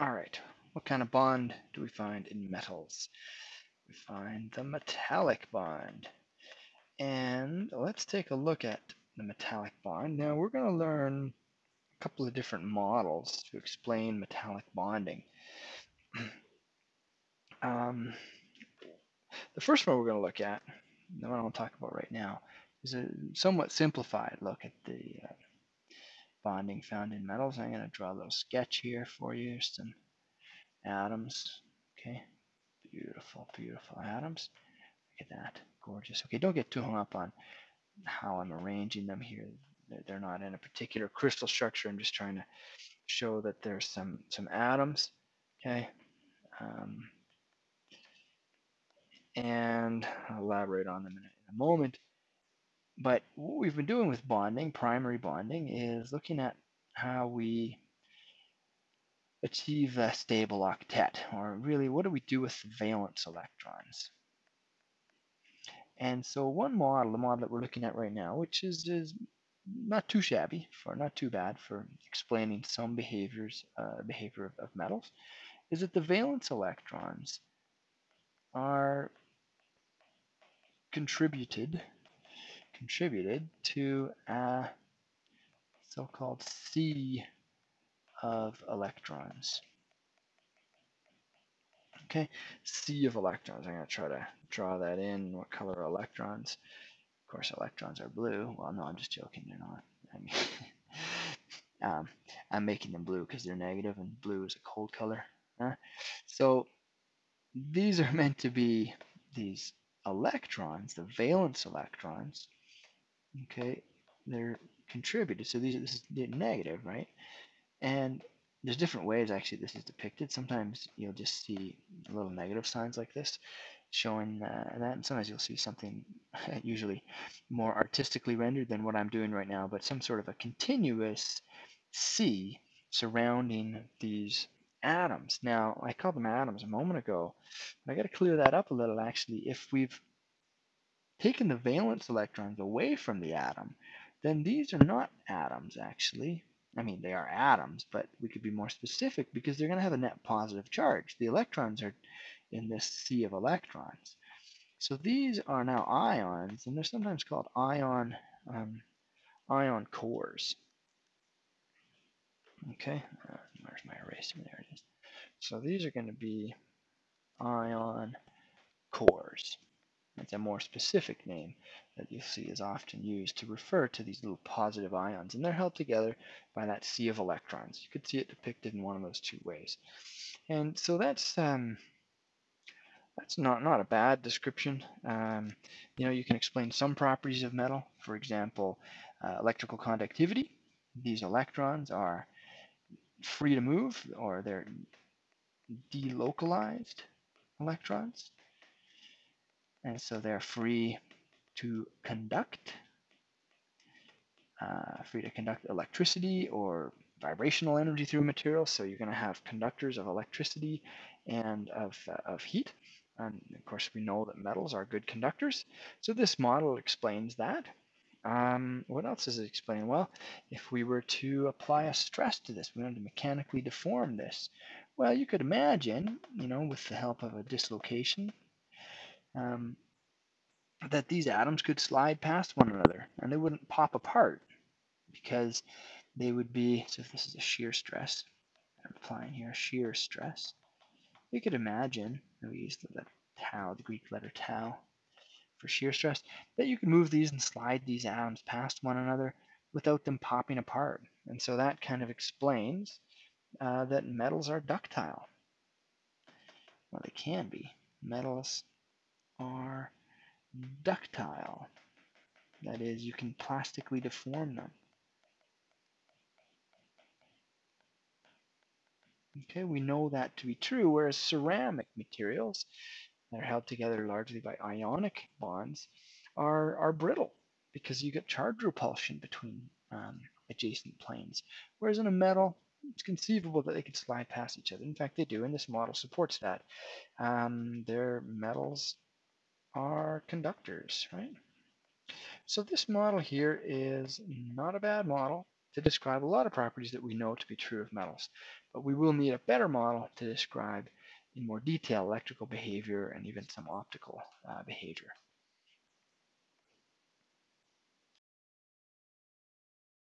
All right, what kind of bond do we find in metals? We find the metallic bond. And let's take a look at the metallic bond. Now we're going to learn a couple of different models to explain metallic bonding. um, the first one we're going to look at, the one I'll talk about right now, is a somewhat simplified look at the uh, bonding found in metals. I'm going to draw a little sketch here for you, some atoms. Okay, beautiful, beautiful atoms. Look at that, gorgeous. Okay, don't get too hung up on how I'm arranging them here. They're not in a particular crystal structure. I'm just trying to show that there's some some atoms. Okay. Um, and I'll elaborate on them in a, in a moment. But what we've been doing with bonding, primary bonding, is looking at how we achieve a stable octet, or really what do we do with valence electrons. And so one model, the model that we're looking at right now, which is, is not too shabby, for not too bad for explaining some behaviors, uh, behavior of, of metals, is that the valence electrons are contributed contributed to a so-called sea of electrons. Okay, sea of electrons. I'm going to try to draw that in. What color are electrons? Of course, electrons are blue. Well, no, I'm just joking. They're not. I mean, um, I'm making them blue because they're negative, and blue is a cold color. Huh? So these are meant to be these electrons, the valence electrons, okay, they're contributed. So these this is negative, right? And there's different ways actually this is depicted. Sometimes you'll just see little negative signs like this showing uh, that, and sometimes you'll see something usually more artistically rendered than what I'm doing right now, but some sort of a continuous sea surrounding these atoms. Now, I called them atoms a moment ago, but I got to clear that up a little actually. If we've taken the valence electrons away from the atom, then these are not atoms actually. I mean, they are atoms, but we could be more specific because they're going to have a net positive charge. The electrons are in this sea of electrons. So these are now ions, and they're sometimes called ion um, ion cores. Okay, uh, where's my eraser? There it is. So these are going to be ion cores. It's a more specific name that you see is often used to refer to these little positive ions, and they're held together by that sea of electrons. You could see it depicted in one of those two ways. And so that's um, that's not, not a bad description. Um, you know, you can explain some properties of metal. For example, uh, electrical conductivity. These electrons are free to move, or they're delocalized electrons. And so they're free to conduct, uh, free to conduct electricity or vibrational energy through materials. So you're going to have conductors of electricity and of, uh, of heat. And of course, we know that metals are good conductors. So this model explains that. Um, what else does it explain? Well, if we were to apply a stress to this, we wanted to mechanically deform this. Well, you could imagine, you know, with the help of a dislocation, um, that these atoms could slide past one another and they wouldn't pop apart because they would be, so if this is a shear stress, I'm applying here shear stress, you could imagine, we use the, tau, the Greek letter tau for shear stress, that you could move these and slide these atoms past one another without them popping apart. And so that kind of explains uh, that metals are ductile. Well, they can be. Metals are ductile. That is, you can plastically deform them. Okay, we know that to be true, whereas ceramic materials that are held together largely by ionic bonds are, are brittle because you get charge repulsion between um, adjacent planes. Whereas in a metal, it's conceivable that they could slide past each other. In fact, they do, and this model supports that. Um, their metals are conductors, right? So this model here is not a bad model to describe a lot of properties that we know to be true of metals. But we will need a better model to describe in more detail electrical behavior and even some optical uh, behavior.